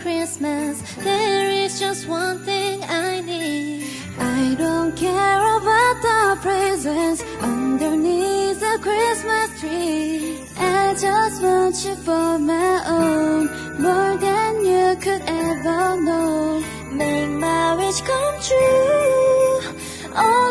Christmas. There is just one thing I need. I don't care about the presents underneath the Christmas tree. I just want you for my own, more than you could ever know. Make my wish come true. I